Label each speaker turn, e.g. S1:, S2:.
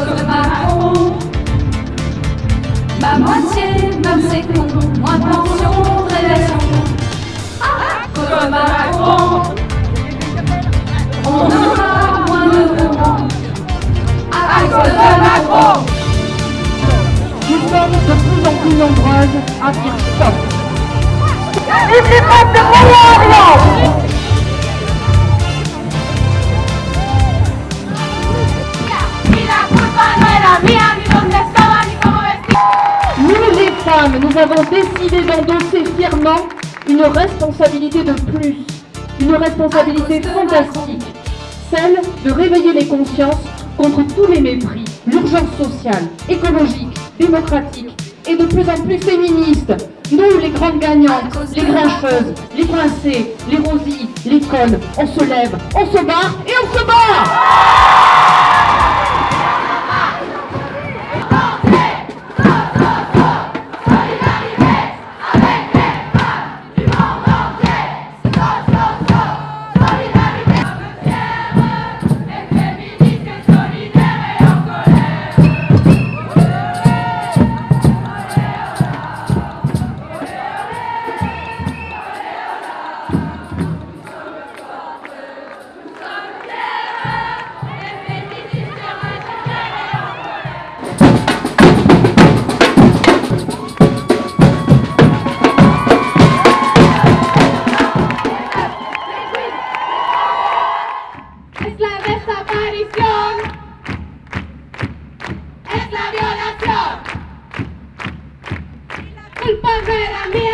S1: de Macron. Ma moitié, même c'est con, moins de pension. À cause de Macron. On aura moins de. À cause de Macron.
S2: Nous sommes de plus en plus nombreuses à dire stop.
S1: Y
S2: nous avons décidé d'endosser fièrement une responsabilité de plus, une responsabilité fantastique, celle de réveiller les consciences contre tous les mépris, l'urgence sociale, écologique, démocratique et de plus en plus féministe. Nous, les grandes gagnantes, les grincheuses, les princées, les rosies, les connes, on se lève, on se bat et on se
S1: desaparición. Es la violación. La culpa no era mía